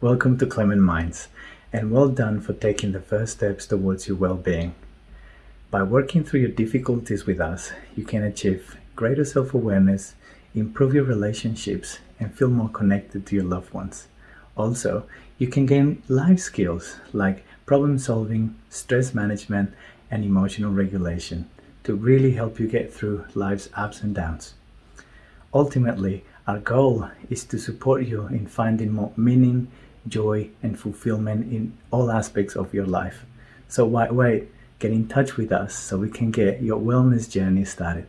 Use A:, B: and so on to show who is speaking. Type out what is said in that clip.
A: Welcome to Clement Minds, and well done for taking the first steps towards your well-being. By working through your difficulties with us, you can achieve greater self-awareness, improve your relationships, and feel more connected to your loved ones. Also, you can gain life skills like problem solving, stress management, and emotional regulation to really help you get through life's ups and downs. Ultimately, our goal is to support you in finding more meaning, joy, and fulfillment in all aspects of your life. So why wait? Get in touch with us so we can get your wellness journey started.